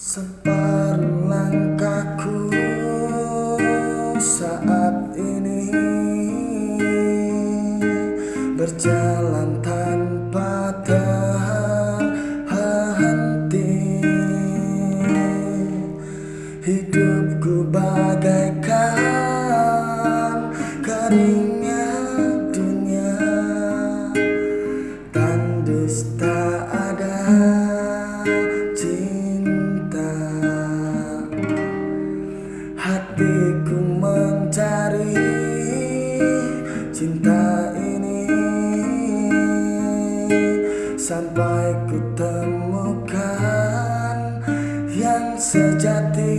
Separuh langkahku saat ini. Berjalan tanpa terhenti Hidupku bagaikan Sampai ku temukan yang sejati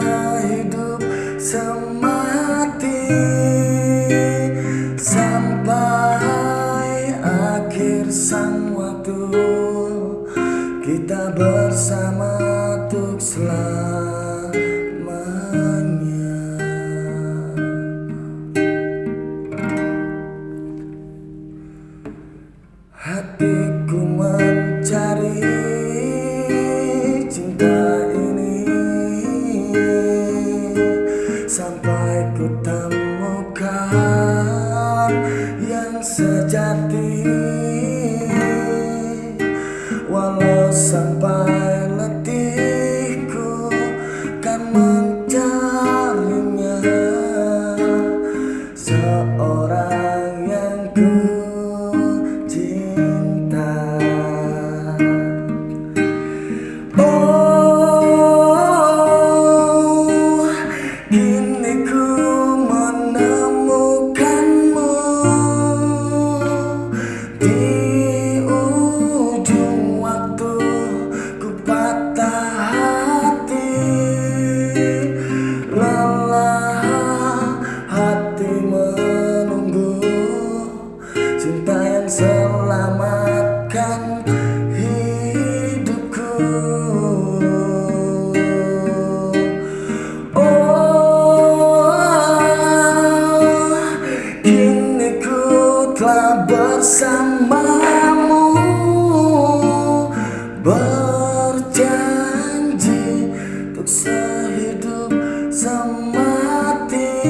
sehidup semati Sampai akhir sang waktu. Kita bersama untuk selamanya. Hatiku Sampai ku temukan yang sejati. Walau sampai letihku kan mencarinya. Seorang yang ku selamatkan bersamamu Berjanji untuk sehidup semati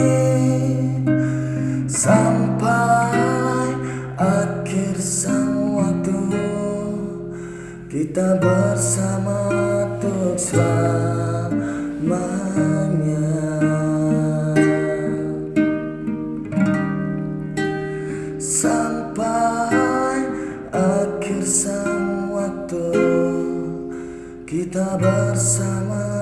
Sampai akhir kita bersama untuk selamanya Sampai akhir sang waktu Kita bersama